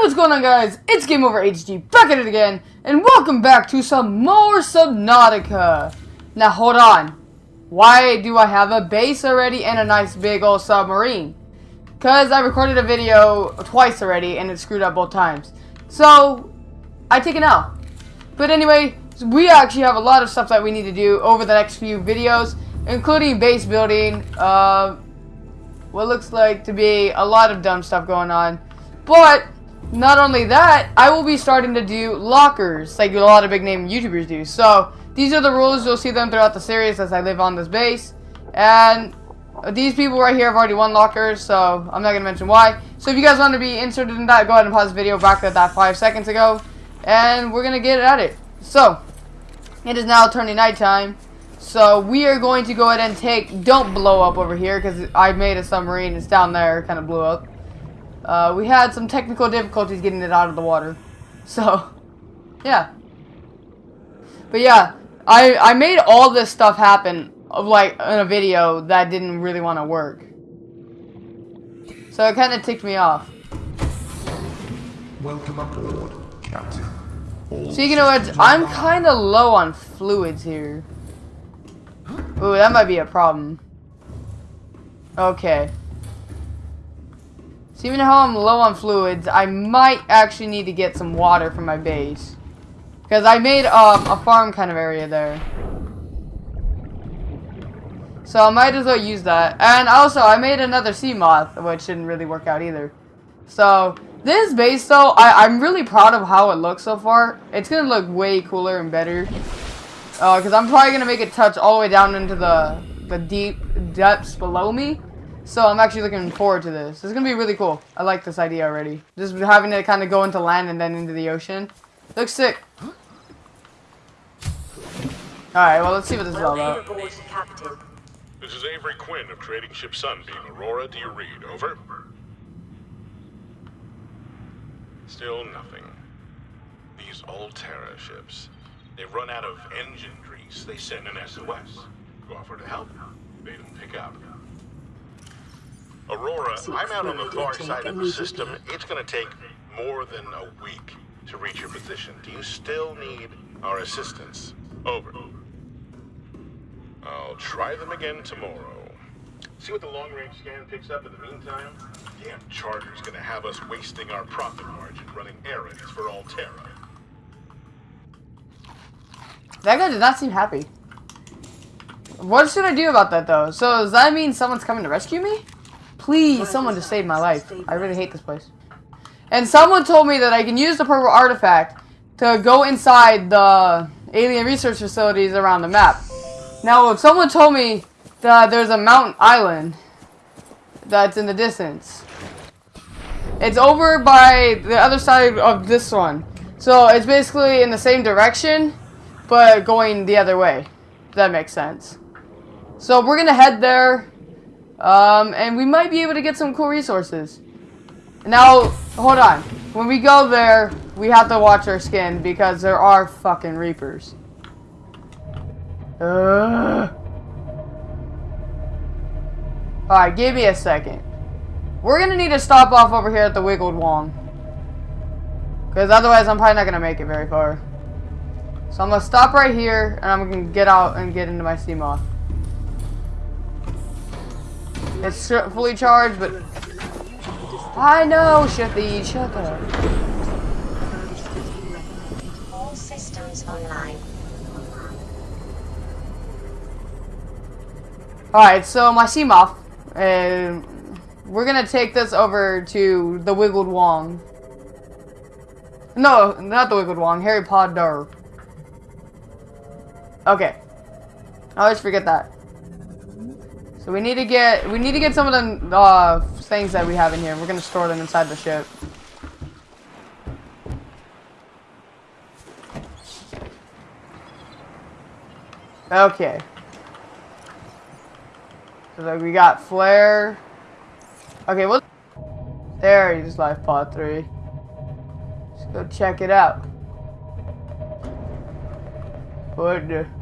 what's going on guys? It's Game Over HD back at it again, and welcome back to some more Subnautica. Now hold on, why do I have a base already and a nice big old submarine? Because I recorded a video twice already and it screwed up both times. So, I take it out. But anyway, we actually have a lot of stuff that we need to do over the next few videos, including base building, uh, what looks like to be a lot of dumb stuff going on. But, not only that, I will be starting to do lockers, like a lot of big name YouTubers do. So, these are the rules. You'll see them throughout the series as I live on this base. And these people right here have already won lockers, so I'm not going to mention why. So if you guys want to be inserted in that, go ahead and pause the video back at that five seconds ago. And we're going to get at it. So, it is now turning nighttime. So we are going to go ahead and take, don't blow up over here because I made a submarine. It's down there, kind of blew up. Uh, we had some technical difficulties getting it out of the water. So, yeah. But yeah, I, I made all this stuff happen of like in a video that didn't really want to work. So it kind of ticked me off. Welcome aboard, Captain. All So you know what? I'm kind of low on fluids here. Ooh, that might be a problem. Okay. So even though I'm low on fluids, I might actually need to get some water for my base. Because I made um, a farm kind of area there. So I might as well use that. And also, I made another Seamoth, which didn't really work out either. So, this base, though, I, I'm really proud of how it looks so far. It's going to look way cooler and better. Because uh, I'm probably going to make it touch all the way down into the, the deep depths below me. So I'm actually looking forward to this. It's going to be really cool. I like this idea already. Just having it kind of go into land and then into the ocean. Looks sick. Alright, well, let's see what this is all about. This is Avery Quinn of Trading Ship Sunbeam. Aurora, do you read? Over. Still nothing. These Alterra ships. They've run out of engine grease. They send an SOS. You offer to help. They don't pick up. Aurora, I'm out on the far side of the system. It's gonna take more than a week to reach your position. Do you still need our assistance? Over. I'll try them again tomorrow. See what the long-range scan picks up in the meantime? Damn charter's gonna have us wasting our profit margin running errands for Alterra. That guy did not seem happy. What should I do about that, though? So, does that mean someone's coming to rescue me? Please, someone to save my life. I really hate this place. And someone told me that I can use the purple artifact to go inside the alien research facilities around the map. Now, if someone told me that there's a mountain island that's in the distance. It's over by the other side of this one. So, it's basically in the same direction, but going the other way. If that makes sense. So, we're going to head there, um, and we might be able to get some cool resources. Now, hold on. When we go there, we have to watch our skin because there are fucking reapers. Ugh. Alright, give me a second. We're gonna need to stop off over here at the Wiggled Wong. Because otherwise I'm probably not gonna make it very far. So I'm gonna stop right here and I'm gonna get out and get into my Seamoth. It's fully charged, but... I know, Shitty, shut up. All systems online. Alright, so my Seamoth, and um, we're gonna take this over to the Wiggled Wong. No, not the Wiggled Wong, Harry Potter. Okay. I always forget that. So we need to get we need to get some of the uh, things that we have in here. We're gonna store them inside the ship. Okay. So like we got flare. Okay, what? There, There is life pod three. Let's go check it out. What?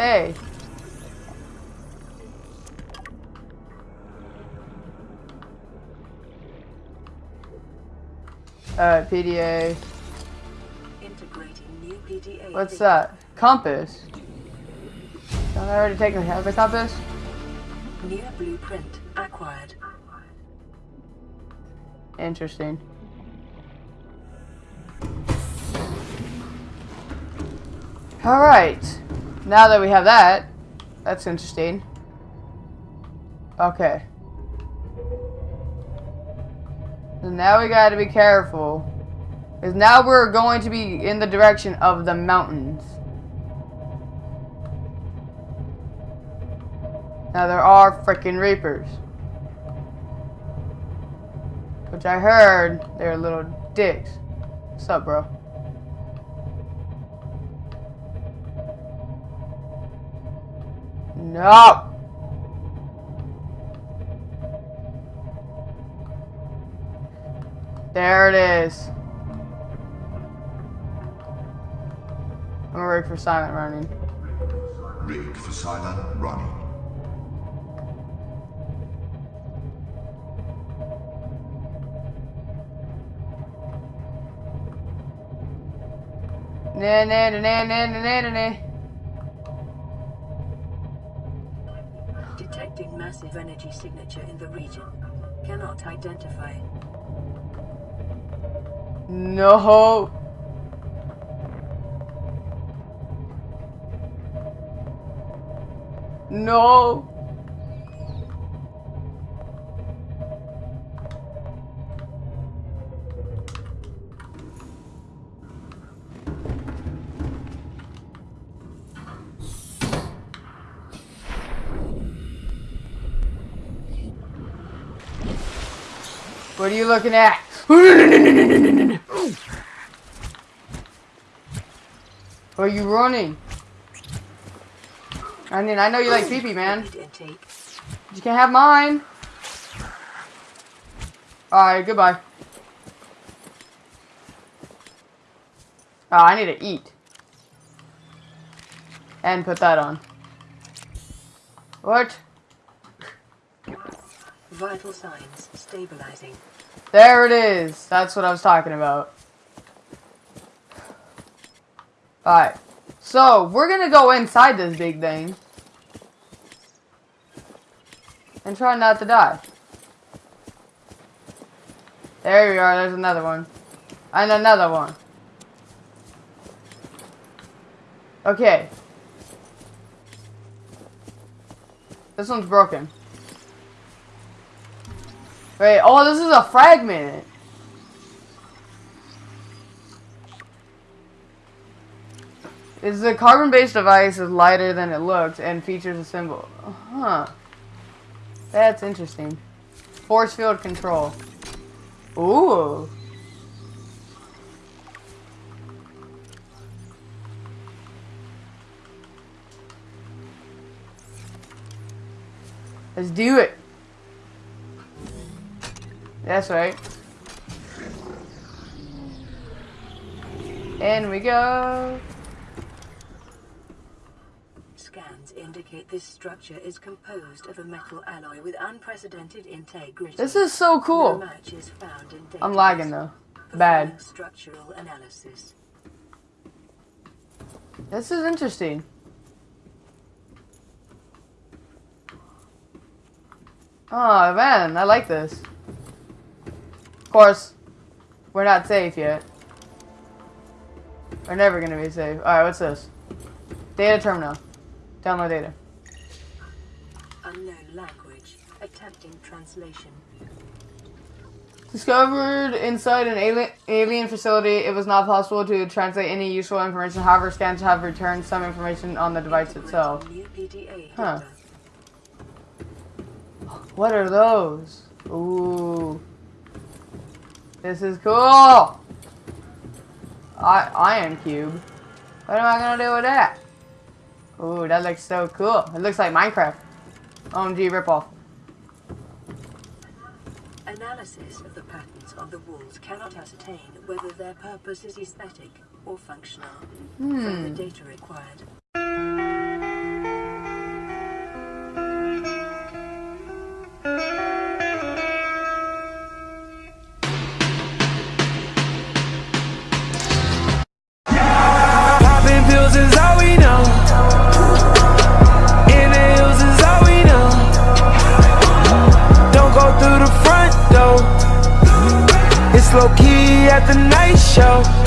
Hey. Uh, PDA. Integrating PDA. What's that? Compass. Don't I already take a have a compass? New blueprint acquired. Interesting. Alright. Now that we have that, that's interesting. Okay. So now we gotta be careful. Because now we're going to be in the direction of the mountains. Now there are freaking reapers. Which I heard they're little dicks. What's up, bro? No! There it is. I'm gonna wait for silent running. Rig for silent running. Na na na na na na na Detecting massive energy signature in the region. Cannot identify. No. No. What are you looking at? Are you running? I mean, I know you like pee pee, man. You can't have mine. Alright, goodbye. Oh, I need to eat. And put that on. What? Vital signs stabilizing. There it is. That's what I was talking about. Alright. So, we're gonna go inside this big thing. And try not to die. There we are. There's another one. And another one. Okay. This one's broken. Wait, oh, this is a fragment. Is the carbon-based device is lighter than it looks and features a symbol. Huh. That's interesting. Force field control. Ooh. Let's do it. That's right. In we go. Scans indicate this structure is composed of a metal alloy with unprecedented integrity. This is so cool. match is found in I'm lagging though. Bad. Structural analysis. This is interesting. Oh man, I like this. Of course, we're not safe yet. We're never gonna be safe. Alright, what's this? Data terminal. Download data. Unknown language. Attempting translation. Discovered inside an alien, alien facility, it was not possible to translate any useful information. However, scans have returned some information on the device itself. Huh. What are those? Ooh. This is cool. I iron cube. What am I gonna do with that? Ooh, that looks so cool. It looks like Minecraft. OMG ripoff. Analysis of the patterns on the walls cannot ascertain whether their purpose is aesthetic or functional. Hmm. Further data required. The night show.